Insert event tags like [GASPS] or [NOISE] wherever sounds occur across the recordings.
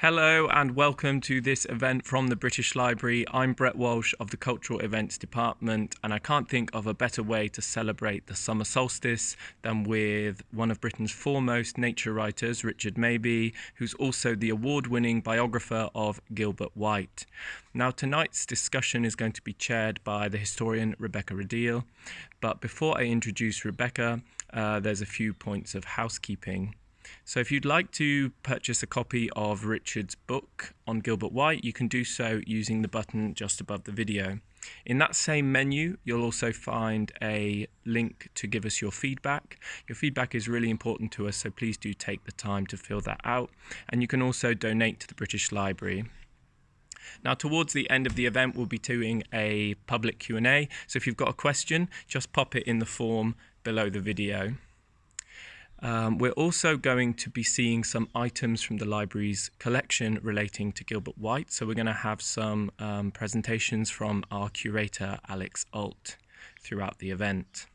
Hello and welcome to this event from the British Library. I'm Brett Walsh of the Cultural Events Department and I can't think of a better way to celebrate the summer solstice than with one of Britain's foremost nature writers, Richard Mabey, who's also the award-winning biographer of Gilbert White. Now tonight's discussion is going to be chaired by the historian Rebecca Rideal, but before I introduce Rebecca, uh, there's a few points of housekeeping. So if you'd like to purchase a copy of Richard's book on Gilbert White, you can do so using the button just above the video. In that same menu, you'll also find a link to give us your feedback. Your feedback is really important to us, so please do take the time to fill that out. And you can also donate to the British Library. Now, towards the end of the event, we'll be doing a public Q&A. So if you've got a question, just pop it in the form below the video. Um, we're also going to be seeing some items from the library's collection relating to Gilbert White. So we're going to have some um, presentations from our curator, Alex Ault, throughout the event.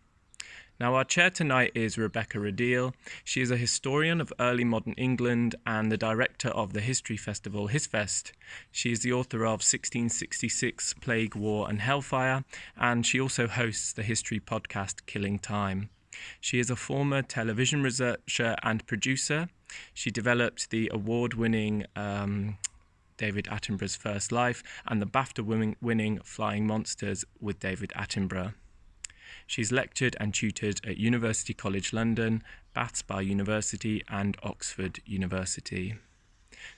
Now, our chair tonight is Rebecca Rideal. She is a historian of early modern England and the director of the history festival HistFest. She is the author of 1666 Plague, War and Hellfire, and she also hosts the history podcast Killing Time. She is a former television researcher and producer. She developed the award winning um, David Attenborough's First Life and the BAFTA winning Flying Monsters with David Attenborough. She's lectured and tutored at University College London, Bath Spa University, and Oxford University.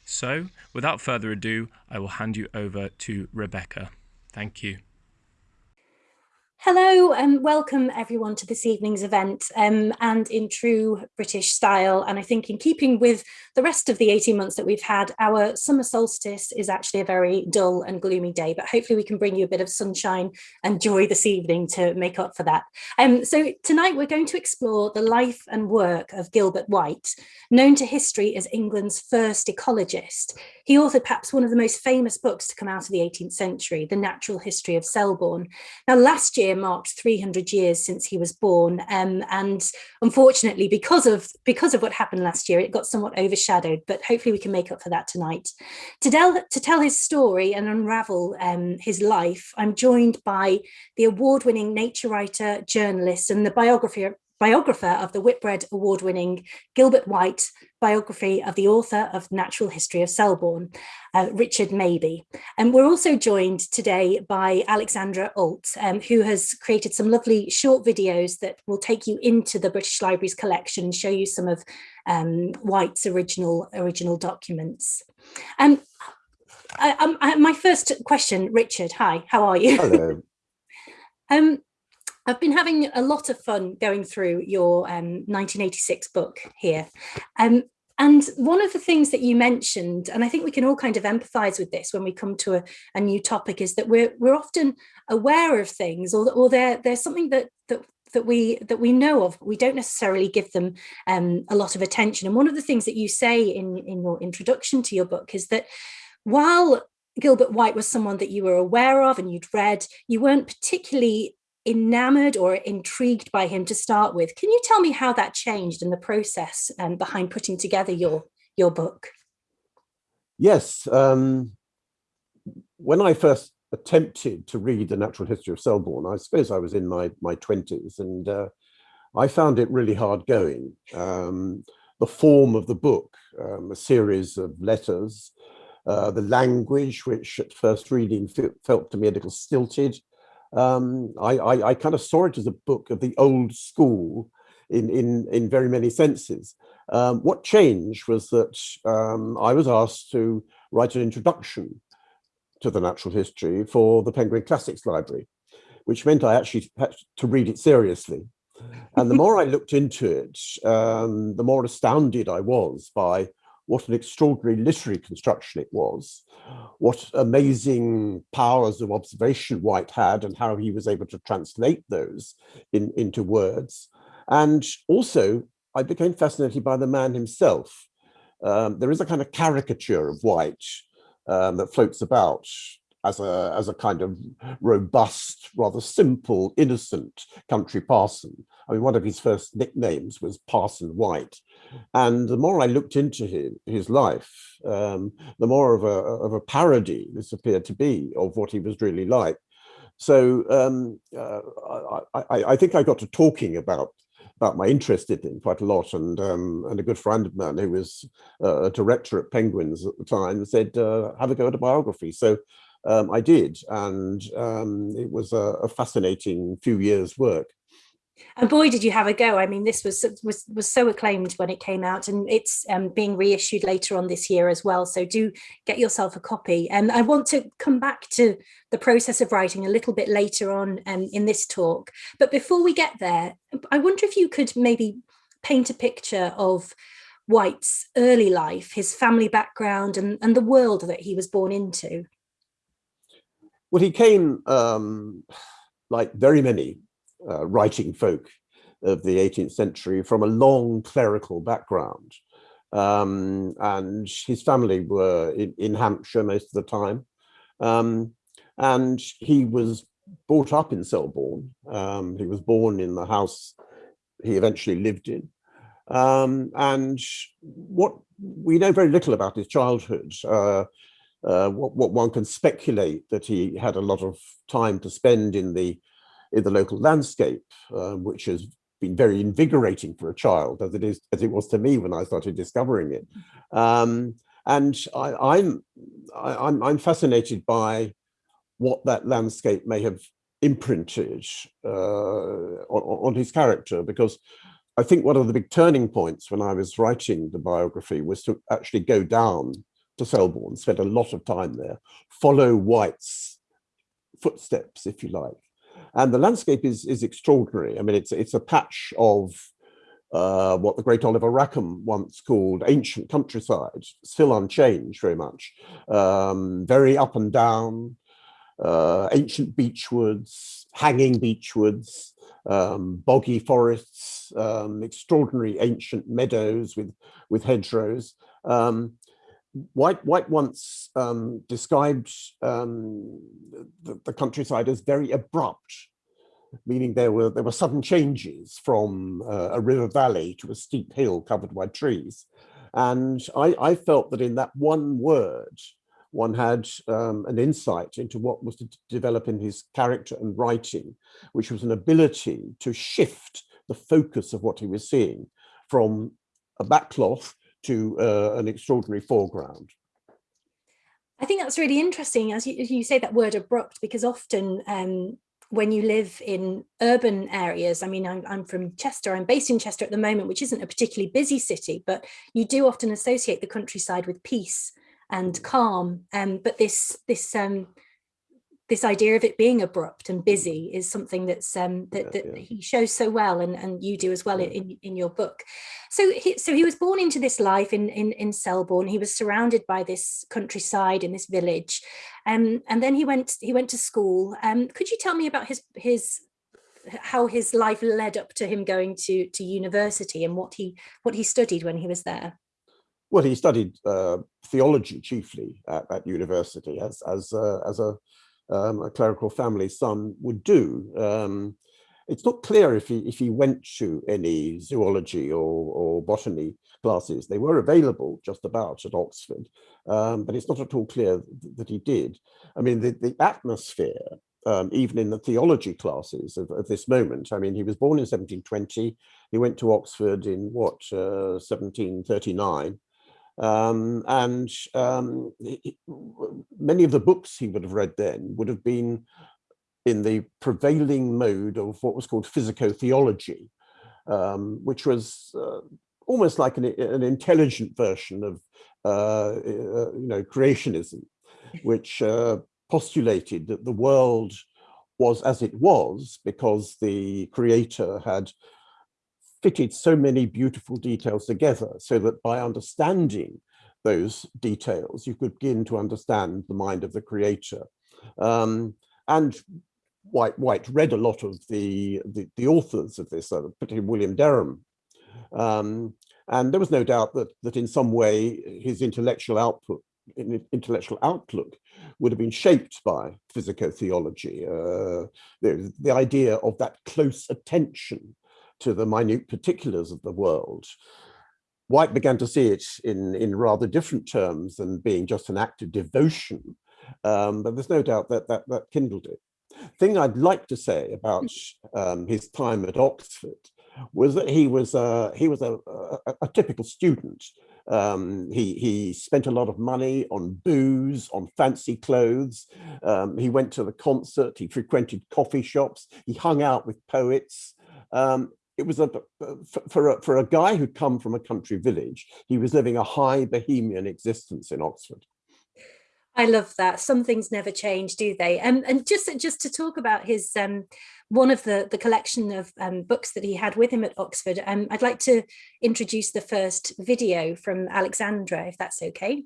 So, without further ado, I will hand you over to Rebecca. Thank you. Hello and welcome everyone to this evening's event um, and in true British style and I think in keeping with the rest of the 18 months that we've had our summer solstice is actually a very dull and gloomy day but hopefully we can bring you a bit of sunshine and joy this evening to make up for that. Um, so tonight we're going to explore the life and work of Gilbert White known to history as England's first ecologist. He authored perhaps one of the most famous books to come out of the 18th century, The Natural History of Selborne. Now last year year marked 300 years since he was born um, and unfortunately because of because of what happened last year it got somewhat overshadowed but hopefully we can make up for that tonight. To tell to tell his story and unravel um, his life I'm joined by the award-winning nature writer journalist and the biographer biographer of the Whitbread award-winning Gilbert White biography of the author of Natural History of Selborne, uh, Richard Mabey. And we're also joined today by Alexandra Ault, um, who has created some lovely short videos that will take you into the British Library's collection and show you some of um, White's original, original documents. Um, I, I, my first question, Richard, hi, how are you? Hello. [LAUGHS] um, I've been having a lot of fun going through your um, 1986 book here. Um, and one of the things that you mentioned, and I think we can all kind of empathize with this when we come to a, a new topic, is that we're we're often aware of things or, or there, there's something that, that that we that we know of, we don't necessarily give them um, a lot of attention. And one of the things that you say in, in your introduction to your book is that while Gilbert White was someone that you were aware of and you'd read, you weren't particularly enamored or intrigued by him to start with. Can you tell me how that changed in the process um, behind putting together your, your book? Yes. Um, when I first attempted to read the natural history of Selborne, I suppose I was in my, my 20s and uh, I found it really hard going. Um, the form of the book, um, a series of letters, uh, the language, which at first reading felt to me a little stilted, um, I, I, I, kind of saw it as a book of the old school in, in, in very many senses. Um, what changed was that um, I was asked to write an introduction to the natural history for the Penguin Classics Library, which meant I actually had to read it seriously. And the [LAUGHS] more I looked into it, um, the more astounded I was by what an extraordinary literary construction it was, what amazing powers of observation White had and how he was able to translate those in, into words. And also, I became fascinated by the man himself. Um, there is a kind of caricature of White um, that floats about as a as a kind of robust, rather simple, innocent country parson. I mean, one of his first nicknames was Parson White. And the more I looked into his, his life, um, the more of a, of a parody this appeared to be of what he was really like. So um, uh, I, I, think I got to talking about about my interest in him quite a lot, and um, and a good friend of mine who was uh, a director at Penguins at the time said, uh, "Have a go at a biography." So um, I did, and um, it was a, a, fascinating few years' work. And boy, did you have a go! I mean, this was was was so acclaimed when it came out, and it's um, being reissued later on this year as well. So do get yourself a copy. And I want to come back to the process of writing a little bit later on um, in this talk. But before we get there, I wonder if you could maybe paint a picture of White's early life, his family background, and and the world that he was born into. Well, he came um, like very many uh, writing folk of the 18th century from a long clerical background. Um, and his family were in, in, Hampshire most of the time. Um, and he was brought up in Selborne. Um, he was born in the house he eventually lived in. Um, and what we know very little about his childhood. Uh, uh, what, what, one can speculate that he had a lot of time to spend in the in the local landscape, uh, which has been very invigorating for a child, as it is as it was to me when I started discovering it. Um, and I, I'm, I'm I'm fascinated by what that landscape may have imprinted uh, on, on his character, because I think one of the big turning points when I was writing the biography was to actually go down to Selborne, spent a lot of time there, follow White's footsteps, if you like. And the landscape is, is extraordinary. I mean, it's, it's a patch of uh, what the great Oliver Rackham once called ancient countryside, still unchanged very much, um, very up and down, uh, ancient beechwoods, hanging beechwoods, um, boggy forests, um, extraordinary ancient meadows with, with hedgerows. Um, White, White once um, described um, the, the, countryside as very abrupt, meaning there were there were sudden changes from uh, a river valley to a steep hill covered by trees. And I, I felt that in that one word, one had um, an insight into what was to develop in his character and writing, which was an ability to shift the focus of what he was seeing from a backcloth to uh, an extraordinary foreground. I think that's really interesting, as you, you say that word abrupt, because often um, when you live in urban areas, I mean, I'm, I'm, from Chester, I'm based in Chester at the moment, which isn't a particularly busy city, but you do often associate the countryside with peace and calm. Um, but this, this um, this idea of it being abrupt and busy is something that's um, that, that yeah. he shows so well and, and you do as well yeah. in, in your book. So he, so he was born into this life in, in, in Selborne. He was surrounded by this countryside in this village. Um, and then he went he went to school. Um, could you tell me about his his how his life led up to him going to to university and what he what he studied when he was there? Well, he studied uh, theology chiefly at, at university as as uh, as a um, a clerical family son would do. Um, it's not clear if he if he went to any zoology or, or botany classes. They were available just about at Oxford, um, but it's not at all clear th that he did. I mean, the, the atmosphere, um, even in the theology classes of, of, this moment, I mean, he was born in 1720, he went to Oxford in what, uh, 1739, um, and um, many of the books he would have read then would have been in the prevailing mode of what was called physico-theology, um, which was uh, almost like an, an, intelligent version of uh, uh, you know creationism, which uh, postulated that the world was as it was because the creator had fitted so many beautiful details together so that by understanding those details, you could begin to understand the mind of the creator. Um, and White, White read a lot of the, the, the authors of this, uh, particularly William Derham. Um, and there was no doubt that, that in some way his intellectual output intellectual outlook would have been shaped by physicotheology, uh, the, the idea of that close attention to the minute particulars of the world. White began to see it in, in rather different terms than being just an act of devotion, um, but there's no doubt that, that that kindled it. Thing I'd like to say about um, his time at Oxford was that he was uh, he was a, a, a typical student. Um, he he spent a lot of money on booze, on fancy clothes. Um, he went to the concert. He frequented coffee shops. He hung out with poets. Um, it was a for a, for a guy who'd come from a country village. He was living a high bohemian existence in Oxford. I love that. Some things never change, do they? Um, and just just to talk about his um, one of the the collection of um, books that he had with him at Oxford, um, I'd like to introduce the first video from Alexandra, if that's okay.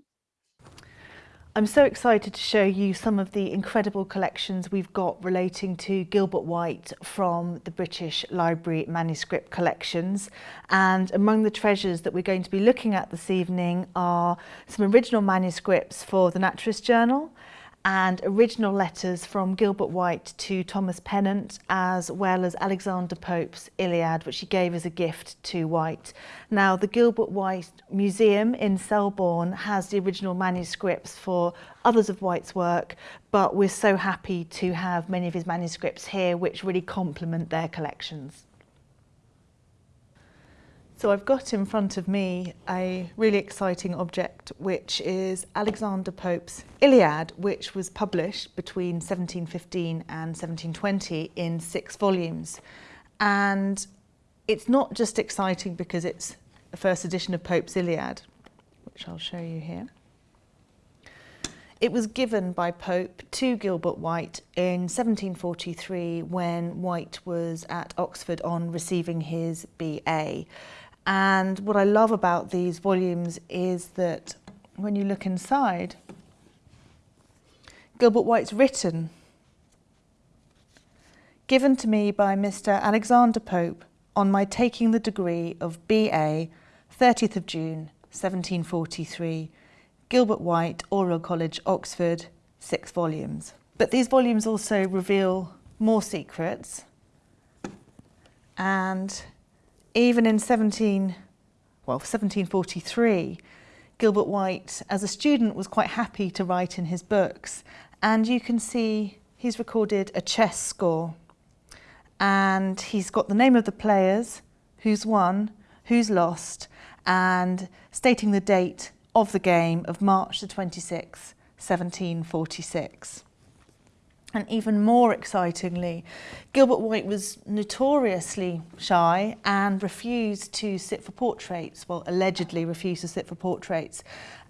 I'm so excited to show you some of the incredible collections we've got relating to Gilbert White from the British Library Manuscript Collections. And among the treasures that we're going to be looking at this evening are some original manuscripts for the Naturalist Journal, and original letters from Gilbert White to Thomas Pennant as well as Alexander Pope's Iliad which he gave as a gift to White. Now the Gilbert White Museum in Selborne has the original manuscripts for others of White's work but we're so happy to have many of his manuscripts here which really complement their collections. So I've got in front of me a really exciting object which is Alexander Pope's Iliad which was published between 1715 and 1720 in six volumes and it's not just exciting because it's the first edition of Pope's Iliad which I'll show you here. It was given by Pope to Gilbert White in 1743 when White was at Oxford on receiving his BA. And what I love about these volumes is that when you look inside, Gilbert White's written, given to me by Mr. Alexander Pope on my taking the degree of BA, 30th of June, 1743, Gilbert White, Oriel College, Oxford, six volumes. But these volumes also reveal more secrets and even in 17, well, 1743, Gilbert White, as a student, was quite happy to write in his books. And you can see he's recorded a chess score. And he's got the name of the players, who's won, who's lost, and stating the date of the game of March the 26th, 1746. And even more excitingly, Gilbert White was notoriously shy and refused to sit for portraits, well, allegedly refused to sit for portraits.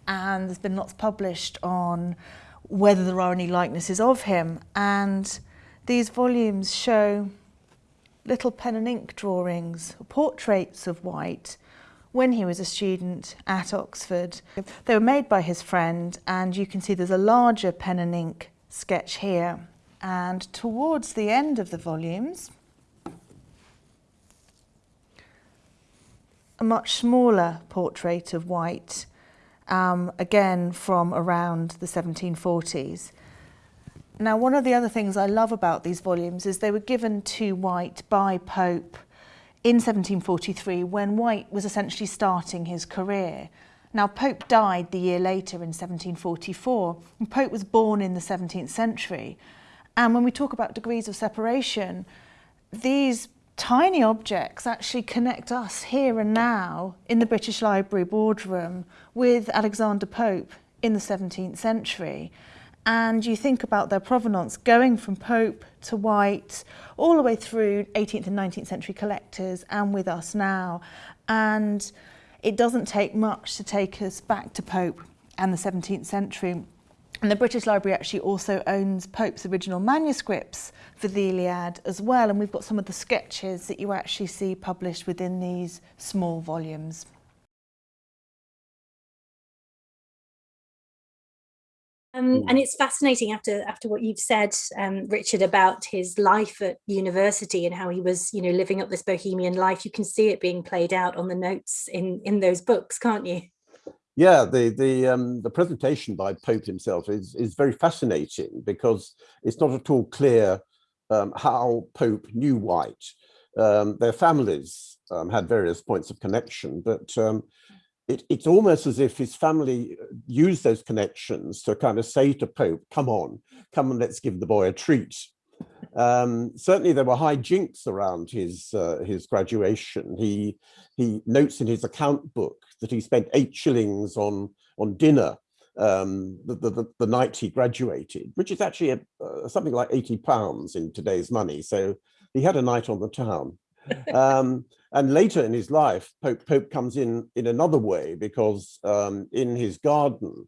And there's been lots published on whether there are any likenesses of him. And these volumes show little pen and ink drawings, portraits of White when he was a student at Oxford. They were made by his friend and you can see there's a larger pen and ink sketch here. And towards the end of the volumes, a much smaller portrait of White, um, again from around the 1740s. Now, one of the other things I love about these volumes is they were given to White by Pope in 1743 when White was essentially starting his career. Now, Pope died the year later in 1744, and Pope was born in the 17th century. And when we talk about degrees of separation, these tiny objects actually connect us here and now in the British Library boardroom with Alexander Pope in the 17th century. And you think about their provenance going from Pope to White, all the way through 18th and 19th century collectors and with us now. And it doesn't take much to take us back to Pope and the 17th century. And the British Library actually also owns Pope's original manuscripts for the Iliad as well. And we've got some of the sketches that you actually see published within these small volumes. Um, and it's fascinating after after what you've said, um, Richard, about his life at university and how he was, you know, living up this bohemian life. You can see it being played out on the notes in in those books, can't you? Yeah, the the um, the presentation by Pope himself is is very fascinating because it's not at all clear um, how Pope knew White. Um, their families um, had various points of connection, but um, it, it's almost as if his family used those connections to kind of say to Pope, "Come on, come and let's give the boy a treat." Um, certainly there were high jinks around his uh, his graduation. He he notes in his account book that he spent eight shillings on on dinner um, the, the, the night he graduated, which is actually a, uh, something like 80 pounds in today's money. So he had a night on the town. Um, and later in his life, Pope, Pope comes in in another way because um, in his garden,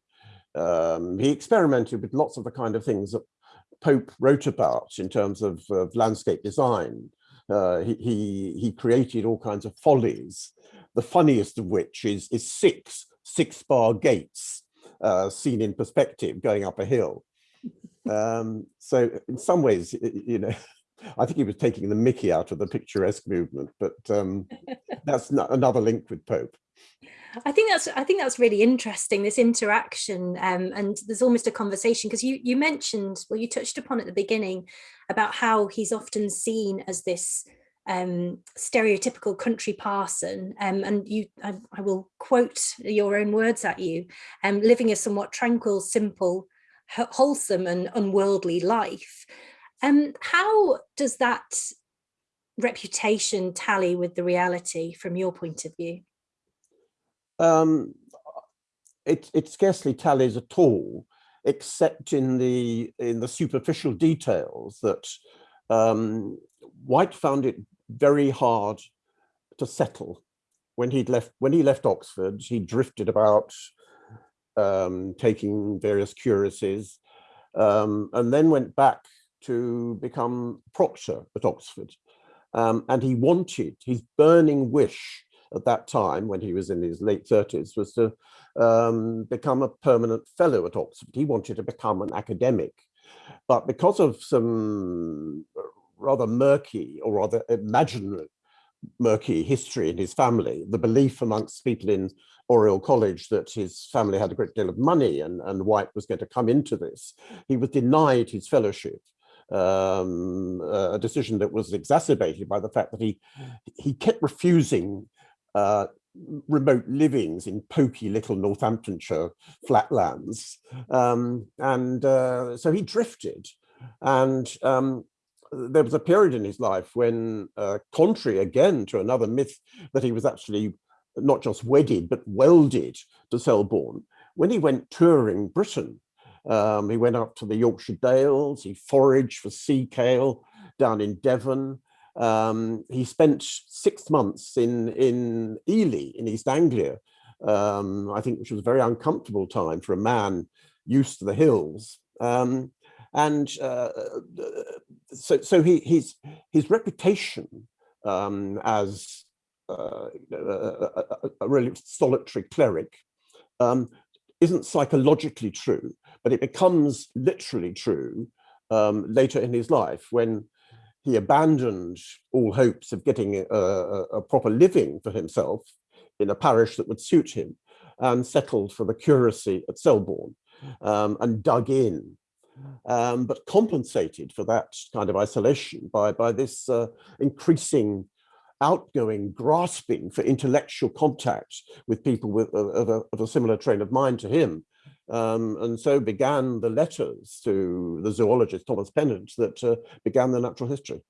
um, he experimented with lots of the kind of things that Pope wrote about in terms of, of landscape design. Uh, he, he, he created all kinds of follies, the funniest of which is, is six six bar gates uh, seen in perspective going up a hill. [LAUGHS] Um, so in some ways, you know, I think he was taking the mickey out of the picturesque movement, but um, [LAUGHS] that's another link with Pope. I think that's I think that's really interesting this interaction um, and there's almost a conversation because you you mentioned well you touched upon at the beginning about how he's often seen as this um, stereotypical country parson um, and you I, I, will quote your own words at you um, living a somewhat tranquil simple wholesome and unworldly life um, how does that reputation tally with the reality from your point of view um, it, it scarcely tallies at all, except in the in the superficial details that um, White found it very hard to settle. When he'd left when he left Oxford, he drifted about um, taking various curacies, um, and then went back to become proctor at Oxford. Um, and he wanted his burning wish at that time, when he was in his late 30s, was to um, become a permanent fellow at Oxford. He wanted to become an academic. But because of some rather murky or rather imaginary murky history in his family, the belief amongst people in Oriel College that his family had a great deal of money and, and White was going to come into this, he was denied his fellowship um, a decision that was exacerbated by the fact that he he kept refusing uh, remote livings in pokey little Northamptonshire flatlands. Um, and uh, so he drifted. And um, there was a period in his life when, uh, contrary again to another myth that he was actually not just wedded, but welded to Selborne, when he went touring Britain, um, he went up to the Yorkshire Dales, he foraged for sea kale down in Devon, um, he spent six months in, in Ely in East Anglia, um, I think which was a very uncomfortable time for a man used to the hills. Um, and uh, so, so he, his, his reputation um, as uh, a, a, really solitary cleric um, isn't psychologically true, but it becomes literally true um, later in his life when he abandoned all hopes of getting a, a, proper living for himself in a parish that would suit him and settled for the curacy at Selborne um, and dug in, um, but compensated for that kind of isolation by, by this uh, increasing outgoing grasping for intellectual contact with people with, of, a, of a similar train of mind to him um, and so began the letters to the zoologist Thomas Pennant that uh, began the natural history.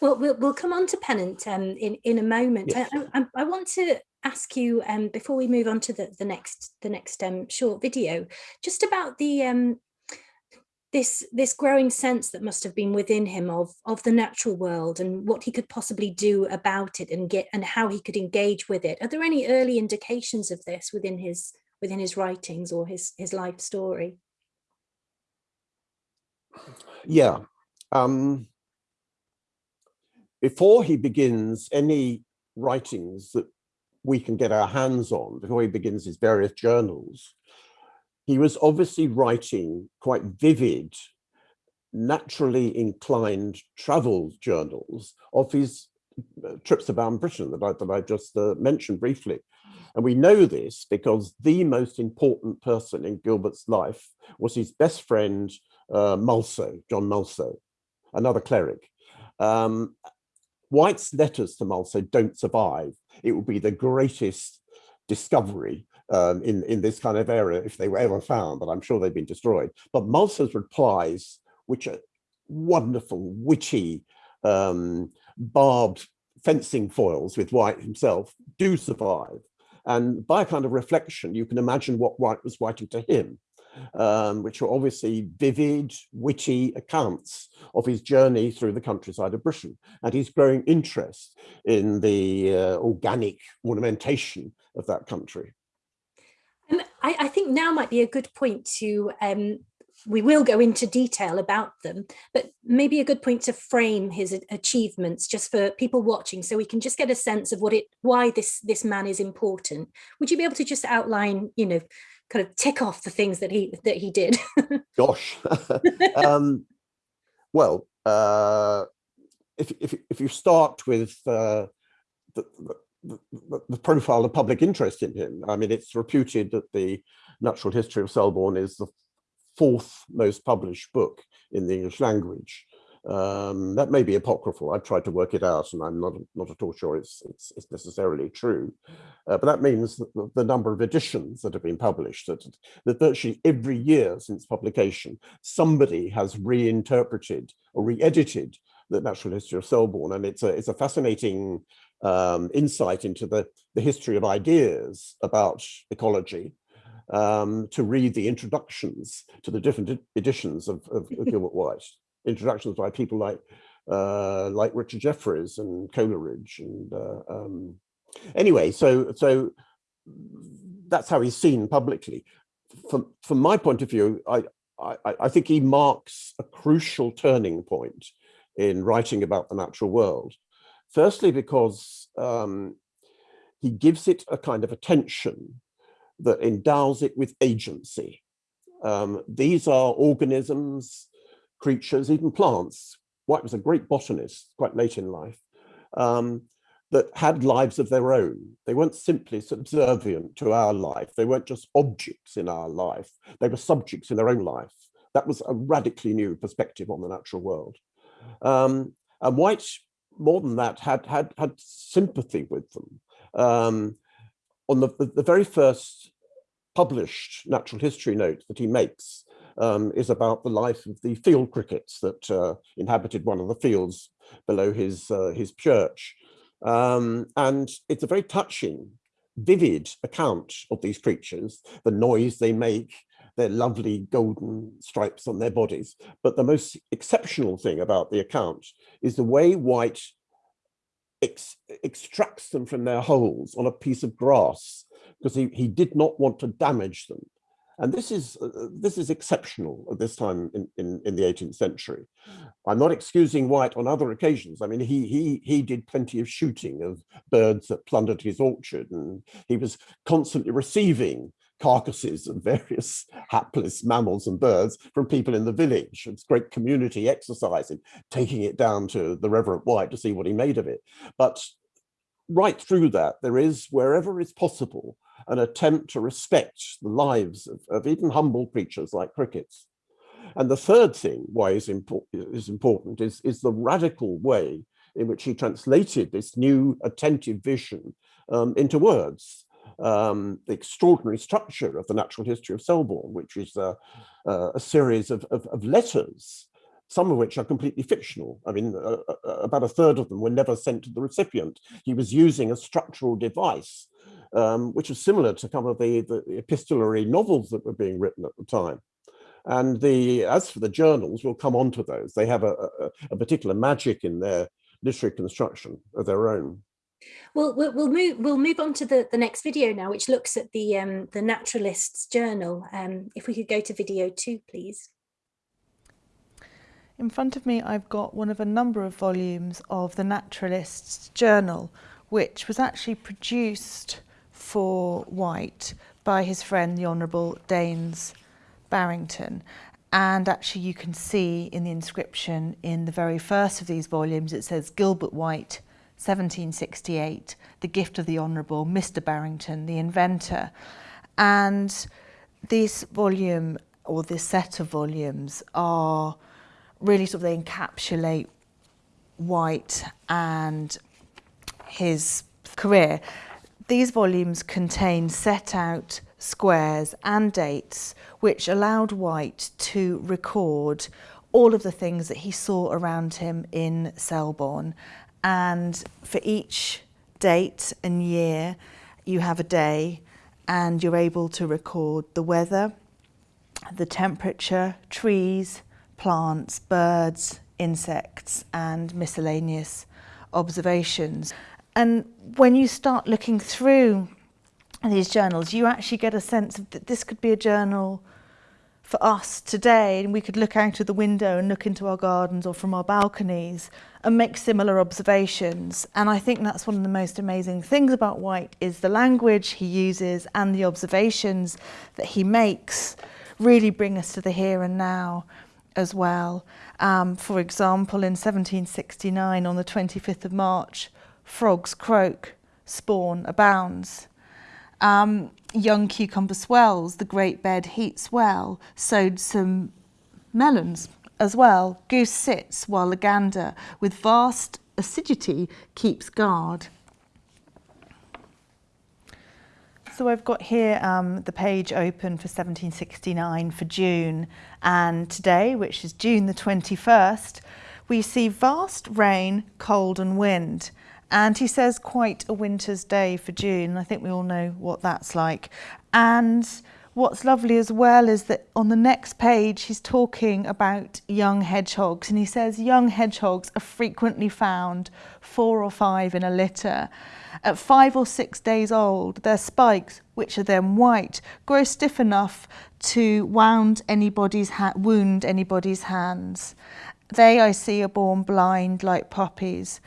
Well, we'll, we'll come on to Pennant um, in, in a moment. Yes. I, I, I, want to ask you, um, before we move on to the, the next the next um, short video, just about the um, this this growing sense that must have been within him of of the natural world and what he could possibly do about it and get and how he could engage with it. Are there any early indications of this within his within his writings or his his life story yeah um, before he begins any writings that we can get our hands on before he begins his various journals he was obviously writing quite vivid naturally inclined travel journals of his uh, trips around Britain that I, that I just uh, mentioned briefly. And we know this because the most important person in Gilbert's life was his best friend, uh, Mulso, John Mulso, another cleric. Um, White's letters to Mulso don't survive. It would be the greatest discovery um, in, in this kind of area if they were ever found, but I'm sure they've been destroyed. But Mulso's replies, which are wonderful, witty, um, barbed fencing foils with White himself, do survive. And by a kind of reflection, you can imagine what White was writing to him, um, which are obviously vivid, witty accounts of his journey through the countryside of Britain and his growing interest in the uh, organic ornamentation of that country. I, I, think now might be a good point to um, we will go into detail about them, but maybe a good point to frame his achievements just for people watching so we can just get a sense of what it why this this man is important. Would you be able to just outline, you know, kind of tick off the things that he that he did? [LAUGHS] Gosh. [LAUGHS] um, well, uh, if, if, if you start with uh, the, the, the, profile of public interest in him, I mean, it's reputed that the natural history of Selborne is the fourth most published book in the English language. Um, that may be apocryphal. I've tried to work it out and I'm not, not at all sure it's, it's, it's necessarily true. Uh, but that means that the, the, number of editions that have been published, that, that virtually every year since publication, somebody has reinterpreted or re-edited the natural history of Selborne. And it's a, it's a fascinating um, insight into the, the history of ideas about ecology um, to read the introductions to the different editions of, of, of [LAUGHS] Gilbert White, introductions by people like uh, like Richard Jefferies and Coleridge. And uh, um, anyway, so so that's how he's seen publicly. From from my point of view, I, I, I think he marks a crucial turning point in writing about the natural world. Firstly, because um, he gives it a kind of attention that endows it with agency. Um, these are organisms, creatures, even plants. White was a great botanist quite late in life um, that had lives of their own. They weren't simply subservient to our life. They weren't just objects in our life. They were subjects in their own life. That was a radically new perspective on the natural world. Um, and White, more than that, had had had sympathy with them. Um, on the, the, the, very first published natural history note that he makes um, is about the life of the field crickets that uh, inhabited one of the fields below his, uh, his church. Um, and it's a very touching, vivid account of these creatures, the noise they make, their lovely golden stripes on their bodies. But the most exceptional thing about the account is the way White ex extracts them from their holes on a piece of grass because he, he did not want to damage them. And this is uh, this is exceptional at this time in, in, in the 18th century. I'm not excusing White on other occasions. I mean, he he he did plenty of shooting of birds that plundered his orchard, and he was constantly receiving carcasses of various [LAUGHS] hapless mammals and birds from people in the village. It's great community exercising, taking it down to the Reverend White to see what he made of it. But right through that, there is, wherever it's possible, an attempt to respect the lives of, of even humble creatures like crickets. And the third thing why is, impor is important is, is the radical way in which he translated this new attentive vision um, into words. Um, the extraordinary structure of the natural history of Selborne, which is a, series of, of, of, letters, some of which are completely fictional. I mean, uh, about a third of them were never sent to the recipient. He was using a structural device um, which was similar to some of the, the epistolary novels that were being written at the time. And the as for the journals, we'll come on to those. They have a, a, a particular magic in their literary construction of their own. Well, we'll, we'll move we'll move on to the, the next video now, which looks at the um, the Naturalist's Journal. Um, if we could go to video two, please. In front of me, I've got one of a number of volumes of the Naturalist's Journal, which was actually produced for White by his friend, the Honourable Daines Barrington. And actually you can see in the inscription in the very first of these volumes, it says Gilbert White, 1768, The Gift of the Honourable, Mr Barrington, the inventor. And this volume, or this set of volumes, are really sort of, they encapsulate White and his career. These volumes contain set out squares and dates which allowed White to record all of the things that he saw around him in Selborne. And for each date and year, you have a day and you're able to record the weather, the temperature, trees, plants, birds, insects, and miscellaneous observations. And when you start looking through these journals, you actually get a sense of that this could be a journal for us today and we could look out of the window and look into our gardens or from our balconies and make similar observations and I think that's one of the most amazing things about White is the language he uses and the observations that he makes really bring us to the here and now as well. Um, for example, in 1769 on the 25th of March, frogs croak, spawn abounds. Um, young cucumber swells, the great bed heats well, sowed some melons as well. Goose sits while the gander with vast assiduity keeps guard. So I've got here um, the page open for 1769 for June and today, which is June the 21st, we see vast rain, cold and wind. And he says quite a winter's day for June. I think we all know what that's like. And what's lovely as well is that on the next page, he's talking about young hedgehogs. And he says young hedgehogs are frequently found four or five in a litter. At five or six days old, their spikes, which are then white, grow stiff enough to wound anybody's wound anybody's hands. They, I see, are born blind like puppies.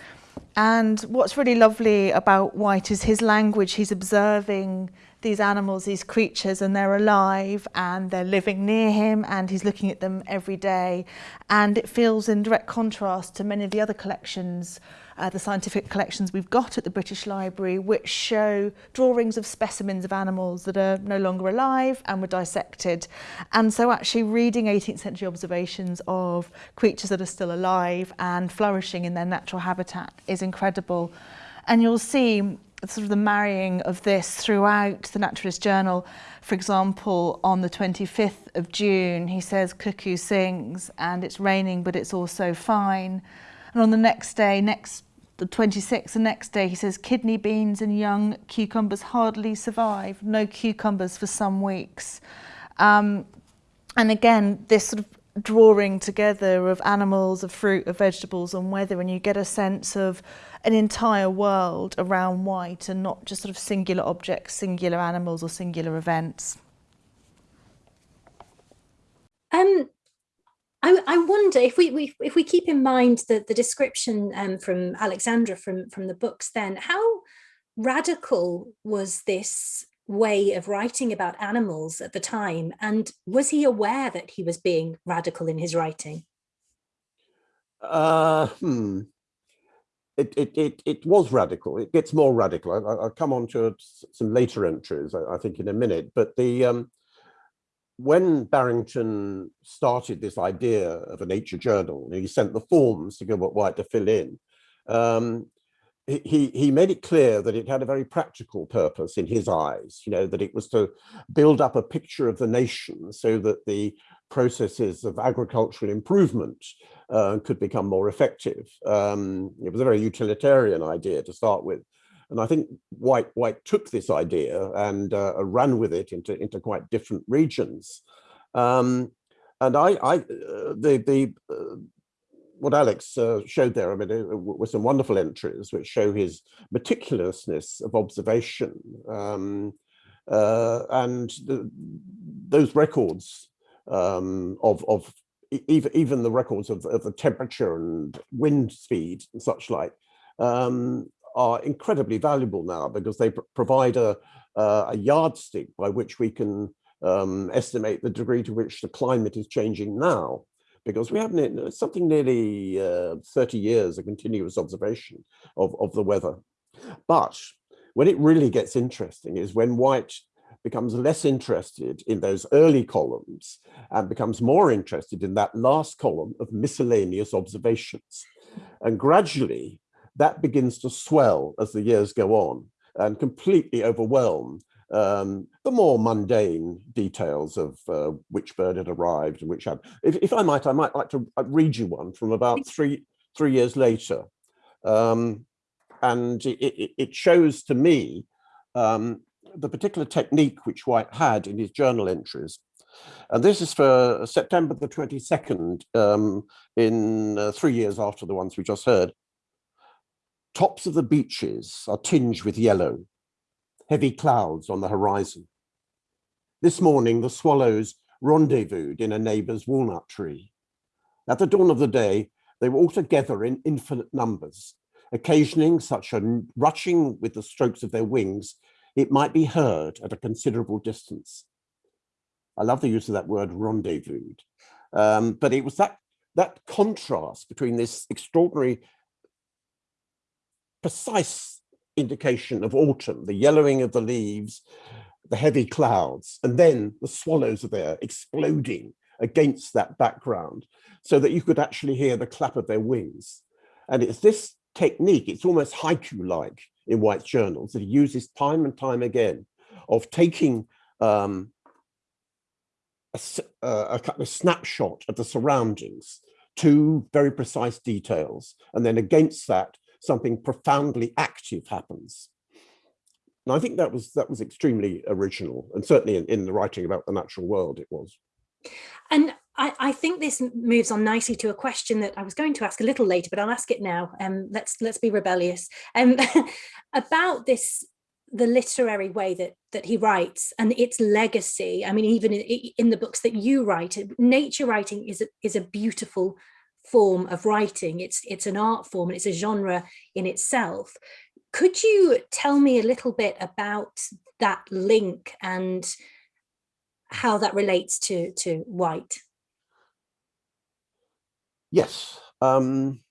And what's really lovely about White is his language. He's observing these animals, these creatures, and they're alive and they're living near him and he's looking at them every day. And it feels in direct contrast to many of the other collections uh, the scientific collections we've got at the British Library, which show drawings of specimens of animals that are no longer alive and were dissected. And so actually reading 18th century observations of creatures that are still alive and flourishing in their natural habitat is incredible. And you'll see sort of the marrying of this throughout the Naturalist Journal. For example, on the 25th of June, he says cuckoo sings and it's raining, but it's also fine. And on the next day, next the 26th, the next day, he says kidney beans and young cucumbers hardly survive. No cucumbers for some weeks. Um, and again, this sort of drawing together of animals, of fruit, of vegetables and weather, and you get a sense of an entire world around white and not just sort of singular objects, singular animals or singular events. Um, I, I wonder if we, we, if we keep in mind the, the description um, from Alexandra from, from the books then, how radical was this way of writing about animals at the time? And was he aware that he was being radical in his writing? Uh, hmm. It, it, it, it was radical. It gets more radical. I, will come on to some later entries, I, I, think, in a minute. But the um, when Barrington started this idea of a nature journal, he sent the forms to Gilbert White to fill in. Um, he, he made it clear that it had a very practical purpose in his eyes, you know, that it was to build up a picture of the nation so that the processes of agricultural improvement uh, could become more effective. Um, it was a very utilitarian idea to start with. And I think White White took this idea and uh, ran with it into into quite different regions. Um, and I, I uh, the the uh, what Alex uh, showed there, I mean, uh, were some wonderful entries which show his meticulousness of observation. Um, uh, and the, those records um, of, of even, even the records of, of the temperature and wind speed and such like um, are incredibly valuable now because they pr provide a, uh, a yardstick by which we can um, estimate the degree to which the climate is changing now. Because we have something nearly uh, 30 years of continuous observation of, of the weather. But when it really gets interesting is when White becomes less interested in those early columns and becomes more interested in that last column of miscellaneous observations. And gradually that begins to swell as the years go on and completely overwhelm um, the more mundane details of uh, which bird had arrived and which had. If, if, I might, I might like to uh, read you one from about three three years later, um, and it, it, it, shows to me um, the particular technique which White had in his journal entries. And this is for September the 22nd, um, in uh, three years after the ones we just heard. Tops of the beeches are tinged with yellow, heavy clouds on the horizon. This morning, the swallows rendezvoused in a neighbour's walnut tree. At the dawn of the day, they were all together in infinite numbers, occasioning such a rushing with the strokes of their wings, it might be heard at a considerable distance. I love the use of that word rendezvous, um, but it was that, that contrast between this extraordinary precise indication of autumn, the yellowing of the leaves, the heavy clouds, and then the swallows are there exploding against that background so that you could actually hear the clap of their wings. And it's this technique, it's almost haiku-like in White's journals that he uses time and time again of taking um, a, a, a snapshot of the surroundings, two very precise details, and then against that, something profoundly active happens. And I think that was that was extremely original, and certainly in, in the writing about the natural world, it was. And I, I, think this moves on nicely to a question that I was going to ask a little later, but I'll ask it now. Um, let's let's be rebellious. Um, [LAUGHS] about this, the literary way that that he writes and its legacy. I mean, even in, in the books that you write, nature writing is a, is a beautiful form of writing. It's, it's an art form and it's a genre in itself. Could you tell me a little bit about that link and how that relates to, to White? Yes. Um,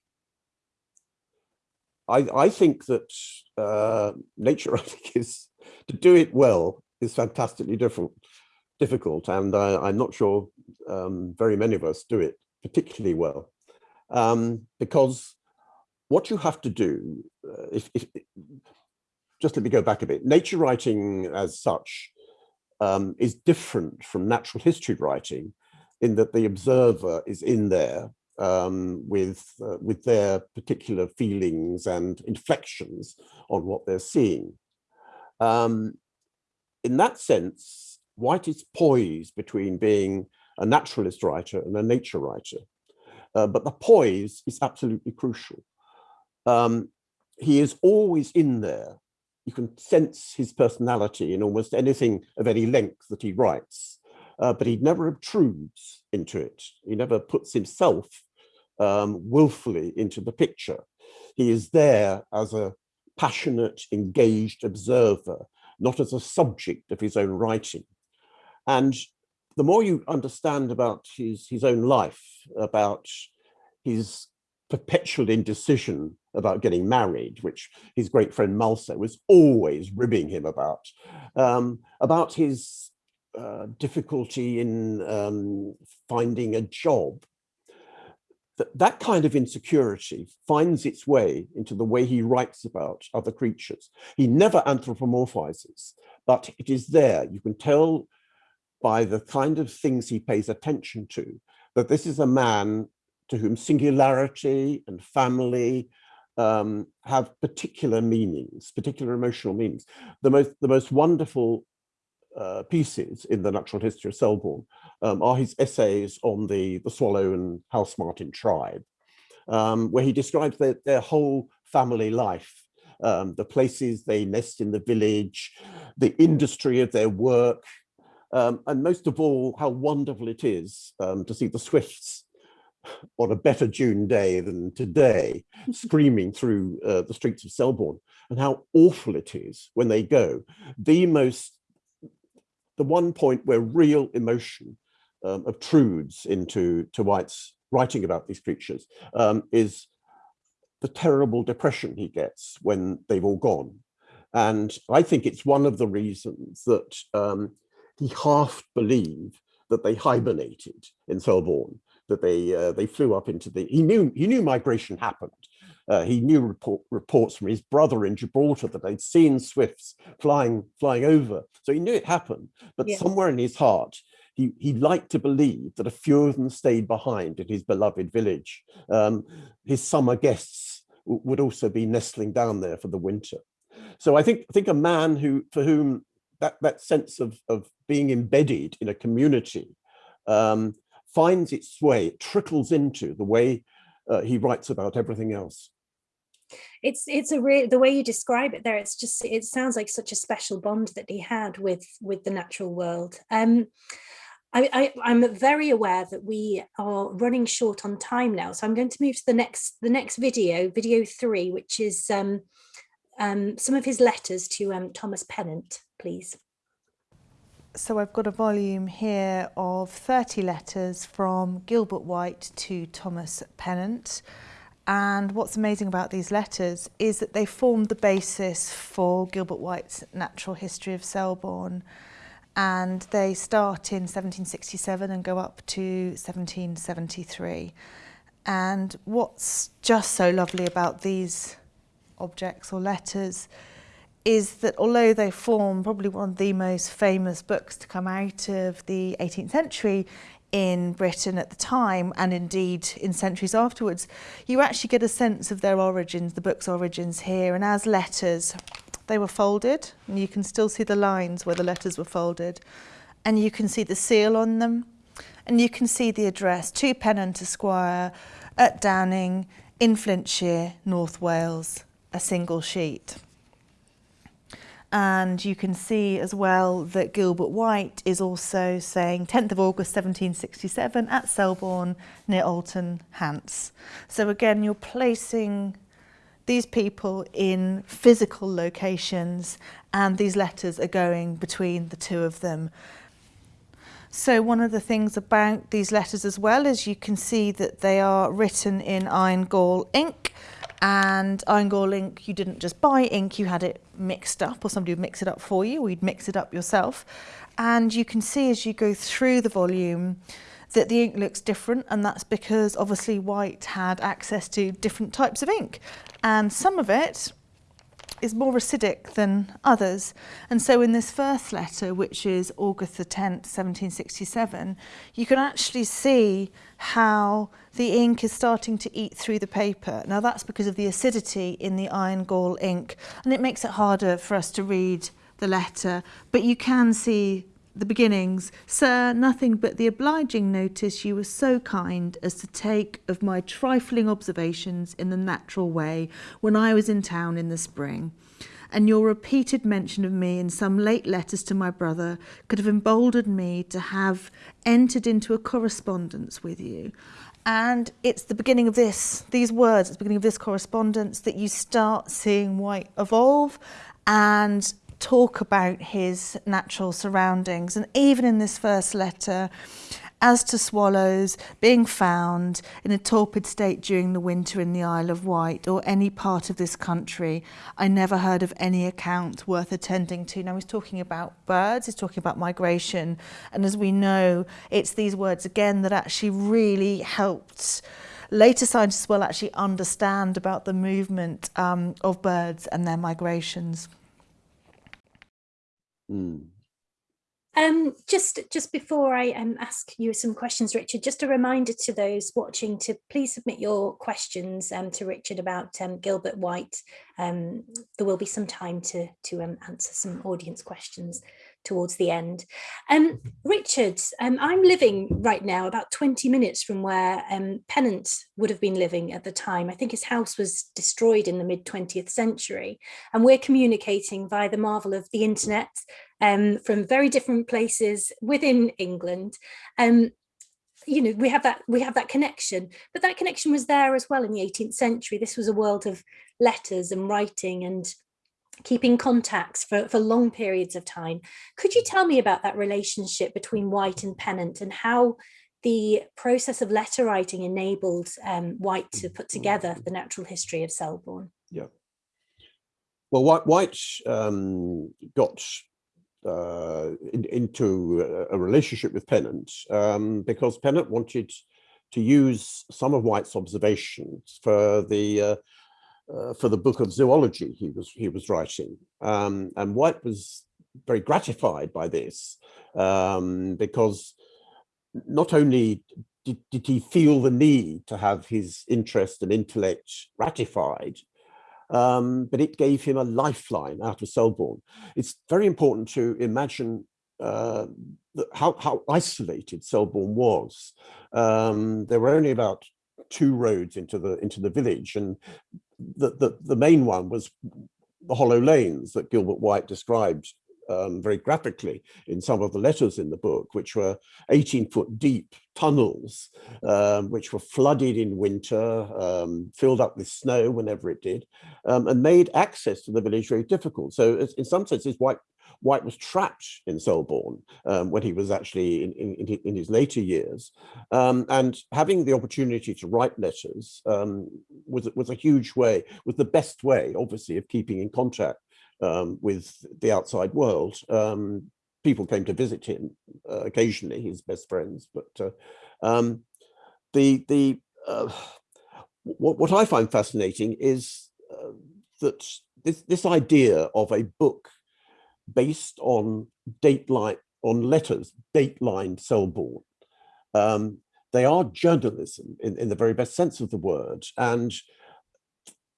I, I think that uh, nature [LAUGHS] writing is, to do it well, is fantastically different, difficult. And I, am not sure um, very many of us do it particularly well um, because what you have to do, uh, if, if, just let me go back a bit, nature writing as such um, is different from natural history writing in that the observer is in there um, with, uh, with their particular feelings and inflections on what they're seeing. Um, in that sense, White is poised between being a naturalist writer and a nature writer. Uh, but the poise is absolutely crucial. Um, he is always in there. You can sense his personality in almost anything of any length that he writes, uh, but he never obtrudes into it. He never puts himself um, willfully into the picture. He is there as a passionate, engaged observer, not as a subject of his own writing. And the more you understand about his, his own life, about his perpetual indecision about getting married, which his great friend Mulso was always ribbing him about, um, about his uh, difficulty in um, finding a job. That, that kind of insecurity finds its way into the way he writes about other creatures. He never anthropomorphizes, but it is there. You can tell by the kind of things he pays attention to, that this is a man to whom singularity and family um, have particular meanings, particular emotional meanings. The most, the most wonderful uh, pieces in the natural history of Selborne um, are his essays on the, the swallow and house martin tribe, um, where he describes their, their whole family life, um, the places they nest in the village, the industry of their work, um, and most of all, how wonderful it is um, to see the swifts on a better June day than today, [LAUGHS] screaming through uh, the streets of Selborne, and how awful it is when they go. The most, the one point where real emotion um, obtrudes into to White's writing about these creatures um, is the terrible depression he gets when they've all gone. And I think it's one of the reasons that um, he half believed that they hibernated in Selborne, that they uh, they flew up into the, he knew, he knew migration happened. Uh, he knew report, reports from his brother in Gibraltar that they'd seen swifts flying flying over. So he knew it happened, but yeah. somewhere in his heart, he, he liked to believe that a few of them stayed behind in his beloved village. Um, his summer guests would also be nestling down there for the winter. So I think I think a man who for whom that that sense of of being embedded in a community um, finds its way, it trickles into the way uh, he writes about everything else. It's it's a real the way you describe it there. It's just it sounds like such a special bond that he had with with the natural world. Um, I, am very aware that we are running short on time now, so I'm going to move to the next the next video, video three, which is um, um, some of his letters to um, Thomas Pennant, please. So I've got a volume here of 30 letters from Gilbert White to Thomas Pennant. And what's amazing about these letters is that they formed the basis for Gilbert White's Natural History of Selborne and they start in 1767 and go up to 1773. And what's just so lovely about these objects or letters is that although they form probably one of the most famous books to come out of the 18th century in Britain at the time and indeed in centuries afterwards, you actually get a sense of their origins, the book's origins here. And as letters, they were folded and you can still see the lines where the letters were folded and you can see the seal on them and you can see the address to Pennant Esquire at Downing in Flintshire, North Wales. A single sheet. And you can see as well that Gilbert White is also saying 10th of August 1767 at Selborne near Alton, Hants. So again, you're placing these people in physical locations and these letters are going between the two of them. So one of the things about these letters as well is you can see that they are written in iron gall ink and iron gall ink, you didn't just buy ink, you had it mixed up or somebody would mix it up for you, or you'd mix it up yourself. And you can see as you go through the volume that the ink looks different and that's because obviously White had access to different types of ink and some of it is more acidic than others. And so in this first letter, which is August the 10th, 1767, you can actually see how the ink is starting to eat through the paper. Now that's because of the acidity in the iron gall ink, and it makes it harder for us to read the letter, but you can see the beginnings, Sir, nothing but the obliging notice you were so kind as to take of my trifling observations in the natural way when I was in town in the spring. And your repeated mention of me in some late letters to my brother could have emboldened me to have entered into a correspondence with you. And it's the beginning of this, these words, it's the beginning of this correspondence that you start seeing White evolve and talk about his natural surroundings. And even in this first letter, as to swallows being found in a torpid state during the winter in the Isle of Wight or any part of this country, I never heard of any account worth attending to. Now he's talking about birds, he's talking about migration, and as we know, it's these words again that actually really helped later scientists will actually understand about the movement um, of birds and their migrations. Mm. Um, just just before I um, ask you some questions, Richard, just a reminder to those watching to please submit your questions um, to Richard about um, Gilbert White. Um, there will be some time to, to um, answer some audience questions towards the end. Um, Richard, um, I'm living right now about 20 minutes from where um, Pennant would have been living at the time. I think his house was destroyed in the mid 20th century and we're communicating via the marvel of the internet um, from very different places within England. You know, we have that we have that connection, but that connection was there as well in the 18th century. This was a world of letters and writing and keeping contacts for, for long periods of time. Could you tell me about that relationship between White and Pennant and how the process of letter writing enabled um, White to put together the natural history of Selborne. Yeah. Well, White, White um, got uh, in, into a relationship with Pennant um, because Pennant wanted to use some of White's observations for the uh, uh, for the book of zoology he was he was writing, um, and White was very gratified by this um, because not only did, did he feel the need to have his interest and intellect ratified, um, but it gave him a lifeline out of Selborne. It's very important to imagine uh, how, how isolated Selborne was. Um, there were only about two roads into the into the village, and the, the, the main one was the hollow lanes that Gilbert White described um, very graphically in some of the letters in the book, which were 18 foot deep tunnels, um, which were flooded in winter, um, filled up with snow whenever it did, um, and made access to the village very difficult. So in some senses, White White was trapped in Selborne um, when he was actually in, in, in his later years. Um, and having the opportunity to write letters um, was, was a huge way, was the best way, obviously, of keeping in contact um, with the outside world. Um, people came to visit him uh, occasionally, his best friends, but uh, um, the the uh, what, what I find fascinating is uh, that this this idea of a book based on dateline on letters dateline Selborne. Um, they are journalism in, in the very best sense of the word, and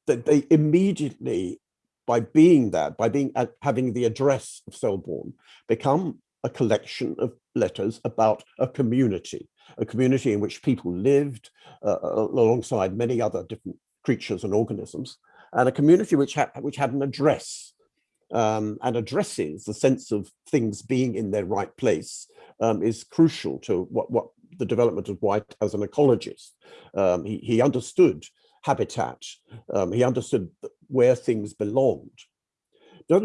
that they immediately by being that, by being uh, having the address of Selborne, become a collection of letters about a community, a community in which people lived uh, alongside many other different creatures and organisms, and a community which had which had an address um, and addresses the sense of things being in their right place um, is crucial to what what the development of White as an ecologist. Um, he, he understood habitat. Um, he understood where things belonged.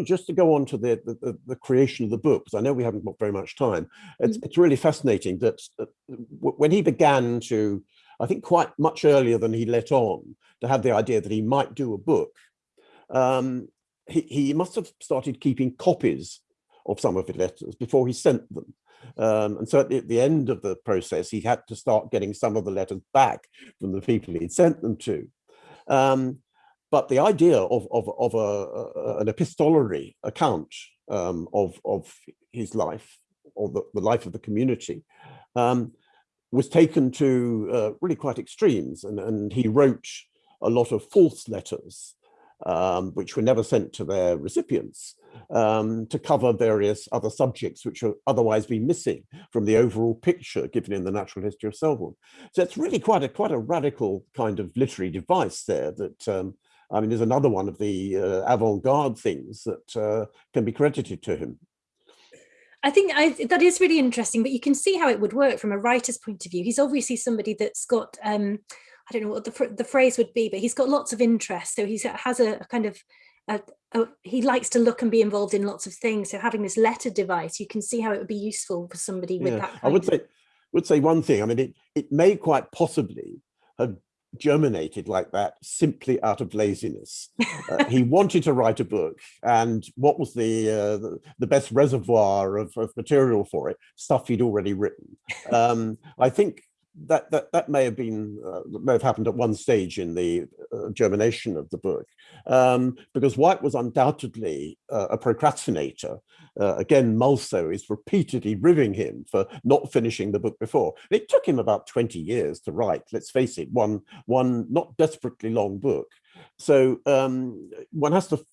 Just to go on to the, the, the creation of the book, because I know we haven't got very much time, it's, mm. it's really fascinating that uh, when he began to, I think quite much earlier than he let on, to have the idea that he might do a book, um, he, he must have started keeping copies of some of his letters before he sent them. Um, and so at the, at the, end of the process, he had to start getting some of the letters back from the people he'd sent them to. Um, but the idea of, of, of a, a, an epistolary account um, of, of his life, or the, the life of the community, um, was taken to uh, really quite extremes. And, and he wrote a lot of false letters um, which were never sent to their recipients um, to cover various other subjects which would otherwise be missing from the overall picture given in the natural history of Selborne. So it's really quite a quite a radical kind of literary device there that um, I mean, there's another one of the uh, avant-garde things that uh, can be credited to him. I think I, that is really interesting, but you can see how it would work from a writer's point of view. He's obviously somebody that's got um, I don't know what the, the phrase would be, but he's got lots of interest. So he has a, a kind of, a, a, he likes to look and be involved in lots of things. So having this letter device, you can see how it would be useful for somebody with yeah. that. I would say, would say one thing. I mean, it, it may quite possibly have germinated like that simply out of laziness. Uh, he [LAUGHS] wanted to write a book and what was the, uh, the, the, best reservoir of, of, material for it? Stuff he'd already written. Um, I think that that that may have been uh, may have happened at one stage in the uh, germination of the book um, because White was undoubtedly uh, a procrastinator. Uh, again, Mulso is repeatedly ribbing him for not finishing the book before. It took him about 20 years to write, let's face it, one, one not desperately long book. So um, one has to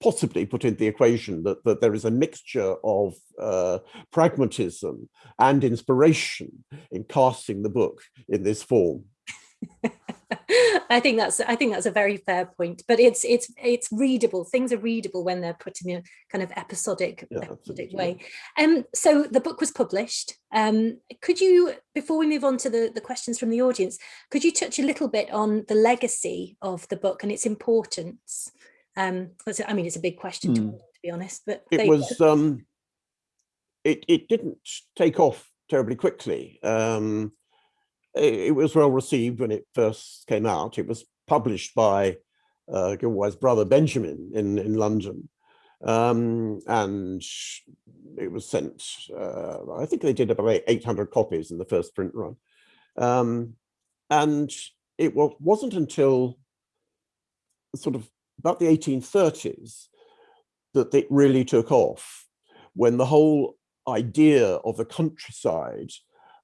possibly put in the equation that, that there is a mixture of uh, pragmatism and inspiration in casting the book in this form. [LAUGHS] I think that's I think that's a very fair point. But it's it's it's readable. Things are readable when they're put in a kind of episodic, yeah, episodic way. Um, so the book was published. Um, could you, before we move on to the, the questions from the audience, could you touch a little bit on the legacy of the book and its importance? Um, I mean, it's a big question to, hmm. to be honest, but it was. Um, it it didn't take off terribly quickly. Um, it, it, was well received when it first came out. It was published by uh, Gilbert's brother Benjamin in, in London. Um, and it was sent, uh, I think they did about 800 copies in the first print run. Um, and it was, wasn't until sort of about the 1830s that it really took off when the whole idea of the countryside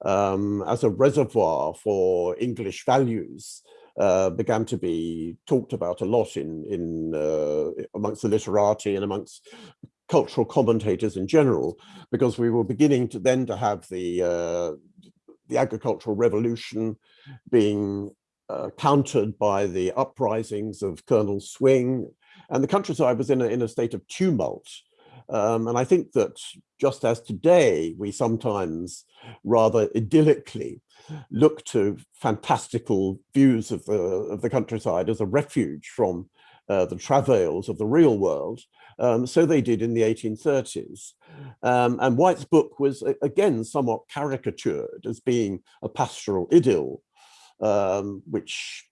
um, as a reservoir for English values uh, began to be talked about a lot in, in uh, amongst the literati and amongst cultural commentators in general, because we were beginning to then to have the uh, the agricultural revolution being uh, countered by the uprisings of Colonel Swing, and the countryside was in a, in a state of tumult. Um, and I think that just as today, we sometimes rather idyllically look to fantastical views of the, of the countryside as a refuge from uh, the travails of the real world. Um, so they did in the 1830s. Um, and White's book was, again, somewhat caricatured as being a pastoral idyll, um, which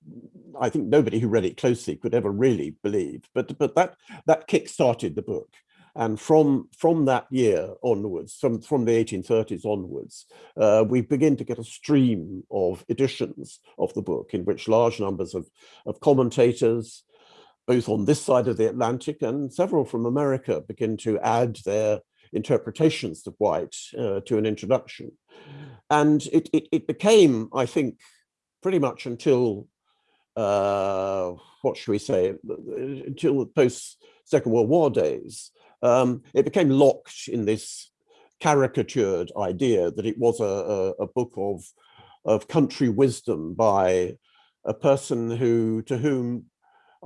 I think nobody who read it closely could ever really believe. But, but that, that kick-started the book. And from, from that year onwards, from, from the 1830s onwards, uh, we begin to get a stream of editions of the book in which large numbers of, of commentators, both on this side of the Atlantic and several from America begin to add their interpretations of White uh, to an introduction. And it, it, it, became, I think, pretty much until, uh, what should we say, until the post-Second World War days, um, it became locked in this caricatured idea that it was a, a, a book of, of country wisdom by a person who to whom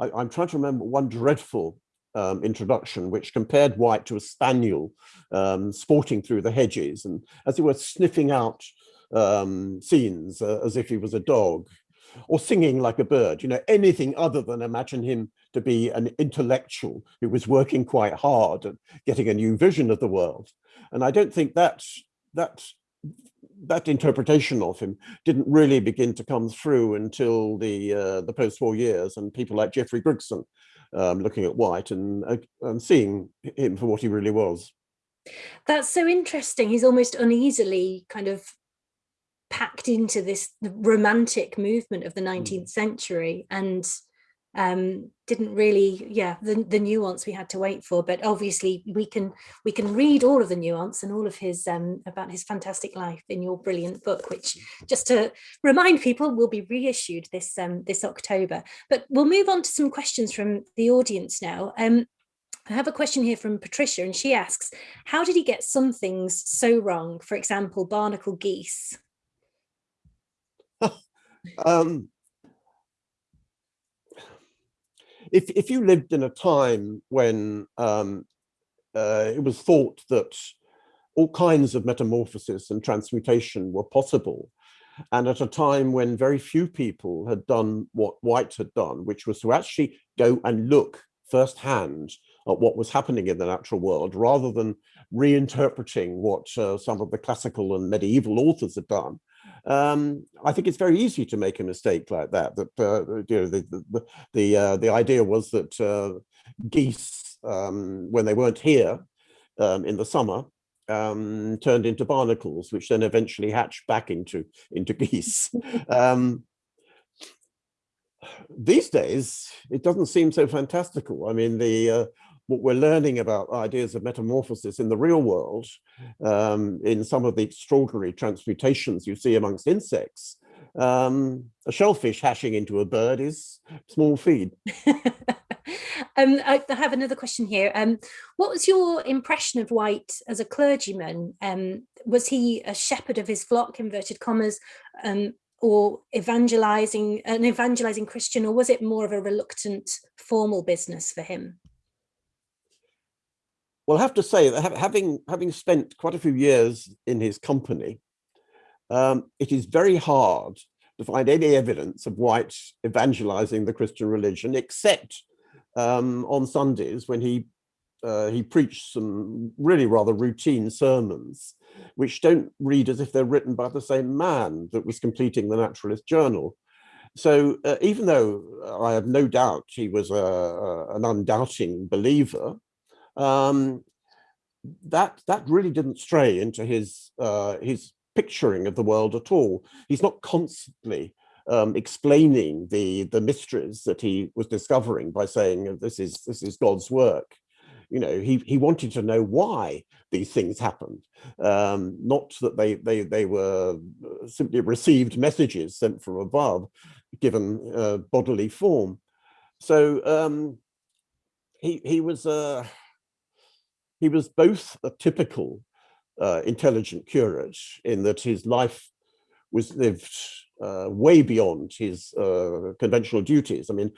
I, am trying to remember one dreadful um, introduction which compared White to a spaniel um, sporting through the hedges and as it were sniffing out um, scenes uh, as if he was a dog or singing like a bird, you know, anything other than imagine him to be an intellectual who was working quite hard at getting a new vision of the world. And I don't think that that that interpretation of him didn't really begin to come through until the uh, the post-war years and people like Geoffrey Grigson um, looking at White and, uh, and seeing him for what he really was. That's so interesting. He's almost uneasily kind of packed into this romantic movement of the 19th mm. century and um, didn't really, yeah, the, the nuance we had to wait for, but obviously we can we can read all of the nuance and all of his um, about his fantastic life in your brilliant book, which just to remind people will be reissued this um, this October. But we'll move on to some questions from the audience now. Um, I have a question here from Patricia and she asks, how did he get some things so wrong? For example, barnacle geese. [LAUGHS] um, if, if you lived in a time when um, uh, it was thought that all kinds of metamorphosis and transmutation were possible, and at a time when very few people had done what White had done, which was to actually go and look firsthand at what was happening in the natural world, rather than reinterpreting what uh, some of the classical and medieval authors had done, um, I think it's very easy to make a mistake like that. That uh, you know the the the, uh, the idea was that uh, geese, um, when they weren't here um, in the summer, um, turned into barnacles, which then eventually hatched back into into [LAUGHS] geese. Um, these days, it doesn't seem so fantastical. I mean, the uh, what we're learning about ideas of metamorphosis in the real world, um, in some of the extraordinary transmutations you see amongst insects, um, a shellfish hashing into a bird is small feed. [LAUGHS] um, I have another question here. Um, what was your impression of White as a clergyman? Um, was he a shepherd of his flock, inverted commas, um, or evangelizing, an evangelizing Christian, or was it more of a reluctant formal business for him? Well, I have to say that having having spent quite a few years in his company, um, it is very hard to find any evidence of White evangelizing the Christian religion, except um, on Sundays when he uh, he preached some really rather routine sermons, which don't read as if they're written by the same man that was completing the Naturalist Journal. So uh, even though I have no doubt he was a, a, an undoubting believer, um, that that really didn't stray into his uh, his picturing of the world at all. He's not constantly um, explaining the the mysteries that he was discovering by saying this is this is God's work. You know, he he wanted to know why these things happened, um, not that they they they were uh, simply received messages sent from above, given uh, bodily form. So um, he he was uh, he was both a typical uh, intelligent curate in that his life was lived uh, way beyond his uh, conventional duties. I mean,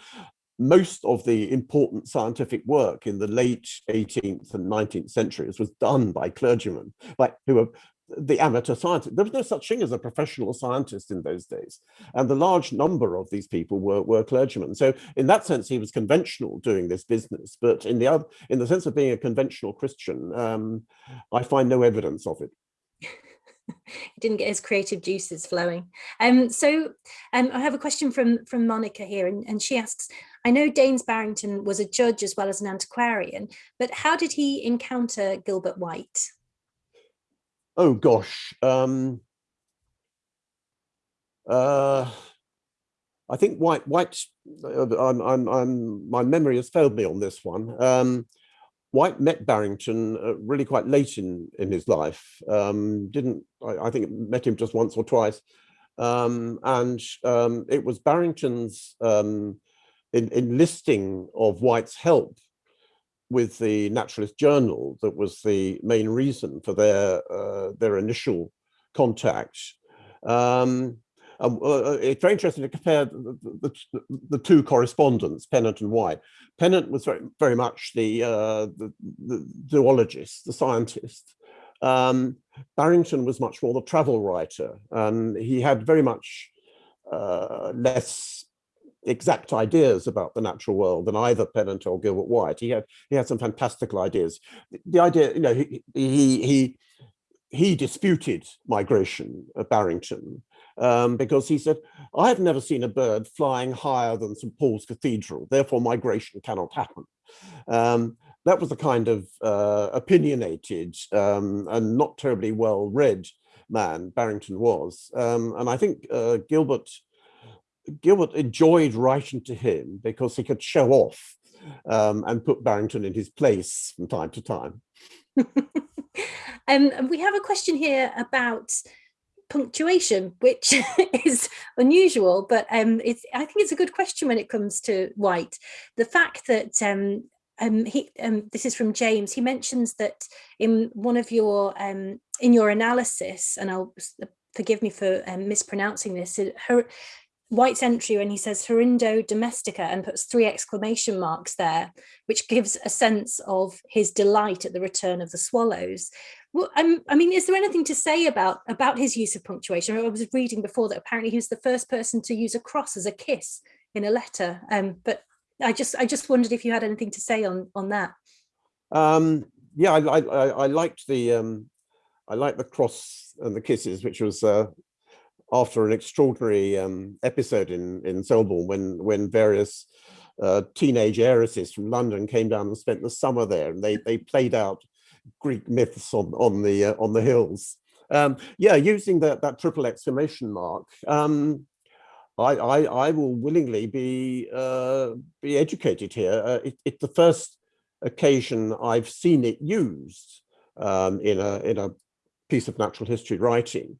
most of the important scientific work in the late 18th and 19th centuries was done by clergymen, like who were the amateur scientist. There was no such thing as a professional scientist in those days. And the large number of these people were, were clergymen. So in that sense, he was conventional doing this business. But in the other, in the sense of being a conventional Christian, um, I find no evidence of it. he [LAUGHS] didn't get his creative juices flowing. Um, so um, I have a question from, from Monica here, and, and she asks, I know Daines Barrington was a judge as well as an antiquarian, but how did he encounter Gilbert White? Oh gosh, um, uh, I think White, White, uh, I'm, I'm, I'm, my memory has failed me on this one. Um, White met Barrington uh, really quite late in, in his life. Um, didn't, I, I, think met him just once or twice. Um, and um, it was Barrington's um, enlisting of White's help with the Naturalist Journal that was the main reason for their uh, their initial contact. Um, um, uh, it's very interesting to compare the, the, the, two correspondents, Pennant and White. Pennant was very, very much the, uh, the, the, zoologist, the scientist. Um, Barrington was much more the travel writer, and he had very much uh, less exact ideas about the natural world than either Pennant or Gilbert White. He had he had some fantastical ideas. The idea, you know, he he he, he disputed migration at Barrington um, because he said, I have never seen a bird flying higher than St. Paul's Cathedral, therefore migration cannot happen. Um, that was the kind of uh, opinionated um, and not terribly well read man Barrington was. Um, and I think uh, Gilbert Gilbert enjoyed writing to him because he could show off um, and put Barrington in his place from time to time. um, we have a question here about punctuation, which [LAUGHS] is unusual, but um, it's, I think it's a good question when it comes to White. The fact that um, um, he, um, this is from James, he mentions that in one of your, um, in your analysis, and I'll forgive me for um, mispronouncing this, White's entry when he says Hirundo domestica and puts three exclamation marks there, which gives a sense of his delight at the return of the swallows. Well, um, I mean, is there anything to say about, about his use of punctuation? I was reading before that apparently he was the first person to use a cross as a kiss in a letter. Um, but I just I just wondered if you had anything to say on on that. Um, yeah, I, I, I liked the um, I liked the cross and the kisses, which was uh, after an extraordinary um, episode in in Selborne when when various uh, teenage heiresses from London came down and spent the summer there, and they they played out Greek myths on on the uh, on the hills. Um, yeah, using that that triple exclamation mark. Um, I, I, I will willingly be uh, be educated here. Uh, it, it's the first occasion I've seen it used um, in a in a piece of natural history writing.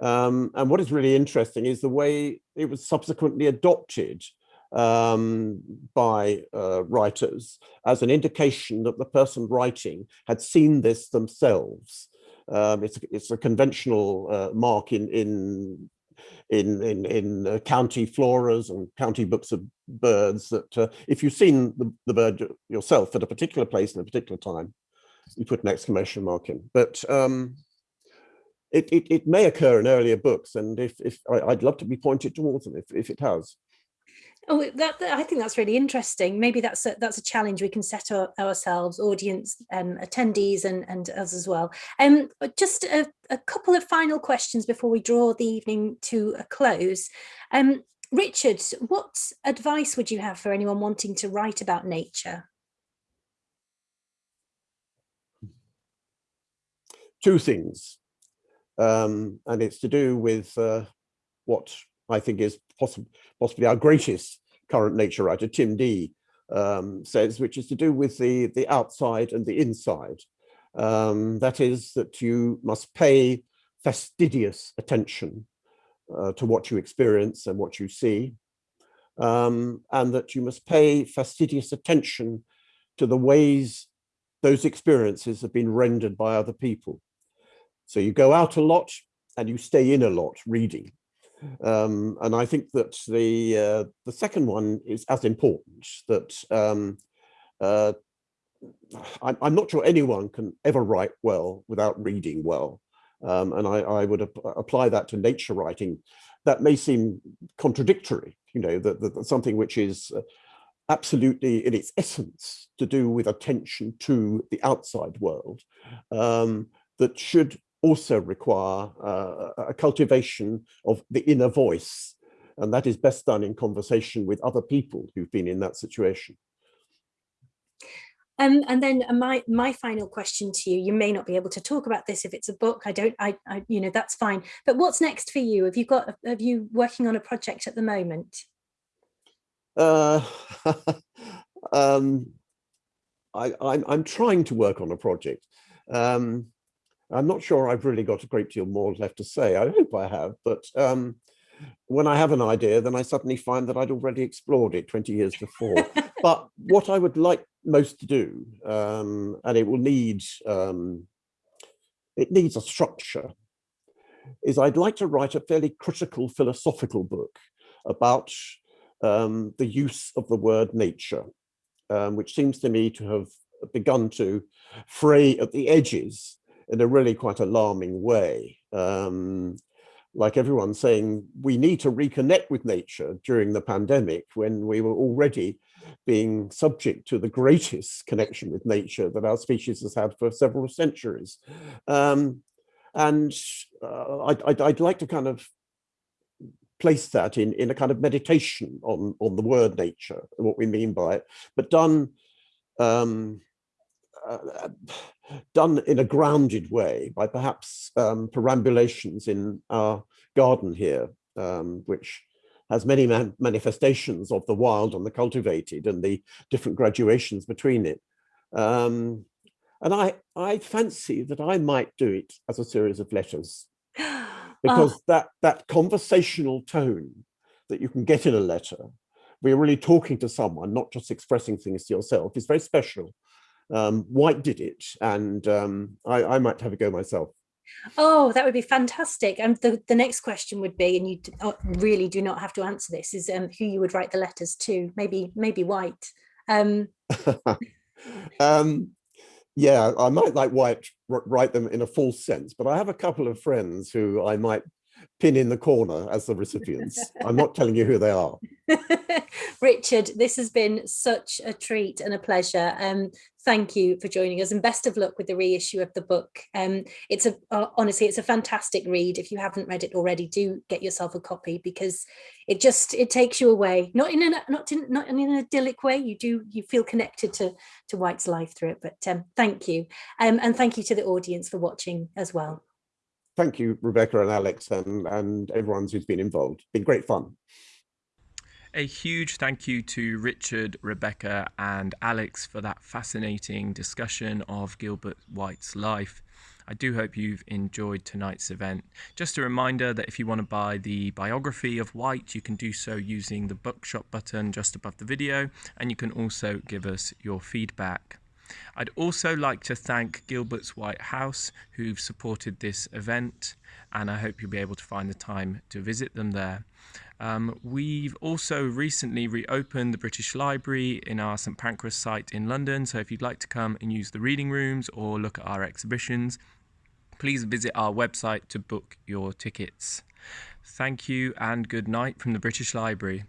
Um, and what is really interesting is the way it was subsequently adopted um, by uh, writers as an indication that the person writing had seen this themselves. Um, it's, it's a conventional uh, mark in, in, in, in, in uh, county floras and county books of birds that uh, if you've seen the, the bird yourself at a particular place in a particular time, you put an exclamation mark in. But um, it, it, it may occur in earlier books, and if, if I, would love to be pointed towards them if, if it has. Oh, that, that, I think that's really interesting. Maybe that's a, that's a challenge we can set our, ourselves, audience, um, attendees, and and us as well. Um, just a, a couple of final questions before we draw the evening to a close. Um, Richard, what advice would you have for anyone wanting to write about nature? Two things, um, and it's to do with uh, what I think is possibly our greatest current nature writer, Tim Dee, um, says, which is to do with the, the outside and the inside. Um, that is that you must pay fastidious attention uh, to what you experience and what you see, um, and that you must pay fastidious attention to the ways those experiences have been rendered by other people. So you go out a lot and you stay in a lot reading. Um, and I think that the uh, the second one is as important that um, uh, I'm, I'm, not sure anyone can ever write well without reading well. Um, and I, I would ap apply that to nature writing. That may seem contradictory, you know, that, that, that something which is uh, absolutely in its essence to do with attention to the outside world um, that should also require uh, a cultivation of the inner voice. And that is best done in conversation with other people who've been in that situation. Um, and then uh, my my final question to you, you may not be able to talk about this if it's a book, I don't, I, I you know, that's fine. But what's next for you? Have you got, have you working on a project at the moment? Uh, [LAUGHS] um, I, I'm, I'm trying to work on a project. Um, I'm not sure I've really got a great deal more left to say. I hope I have, but um, when I have an idea, then I suddenly find that I'd already explored it 20 years before. [LAUGHS] but what I would like most to do, um, and it will need, um, it needs a structure, is I'd like to write a fairly critical philosophical book about um, the use of the word nature, um, which seems to me to have begun to fray at the edges in a really quite alarming way. Um, like everyone saying, we need to reconnect with nature during the pandemic when we were already being subject to the greatest connection with nature that our species has had for several centuries. Um, and uh, I'd, I'd, I'd, like to kind of place that in, in a kind of meditation on, on the word nature, what we mean by it, but done um, uh, done in a grounded way by perhaps um, perambulations in our garden here, um, which has many man manifestations of the wild and the cultivated and the different graduations between it. Um, and I, I fancy that I might do it as a series of letters [GASPS] because oh. that, that conversational tone that you can get in a letter, we're really talking to someone, not just expressing things to yourself, is very special um, White did it, and um, I, I, might have a go myself. Oh, that would be fantastic. And the, the next question would be, and you oh, really do not have to answer this, is um, who you would write the letters to. Maybe maybe White. Um, [LAUGHS] um, yeah, I might like White write them in a false sense, but I have a couple of friends who I might pin in the corner as the recipients. I'm not telling you who they are. [LAUGHS] Richard, this has been such a treat and a pleasure. Um, thank you for joining us and best of luck with the reissue of the book. Um, it's a uh, honestly, it's a fantastic read. If you haven't read it already, do get yourself a copy because it just it takes you away. Not in an not in not in an idyllic way. You do you feel connected to to White's life through it. But um, thank you, um, and thank you to the audience for watching as well thank you, Rebecca and Alex and, and everyone who's been involved. It's been great fun. A huge thank you to Richard, Rebecca and Alex for that fascinating discussion of Gilbert White's life. I do hope you've enjoyed tonight's event. Just a reminder that if you want to buy the biography of White, you can do so using the bookshop button just above the video, and you can also give us your feedback. I'd also like to thank Gilbert's White House who've supported this event and I hope you'll be able to find the time to visit them there. Um, we've also recently reopened the British Library in our St Pancras site in London so if you'd like to come and use the reading rooms or look at our exhibitions please visit our website to book your tickets. Thank you and good night from the British Library.